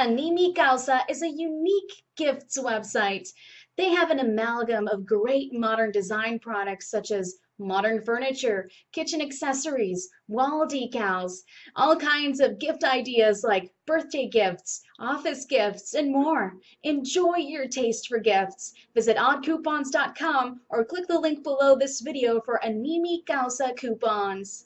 Animi Causa is a unique gifts website. They have an amalgam of great modern design products such as modern furniture, kitchen accessories, wall decals, all kinds of gift ideas like birthday gifts, office gifts, and more. Enjoy your taste for gifts. Visit oddcoupons.com or click the link below this video for Animi Causa coupons.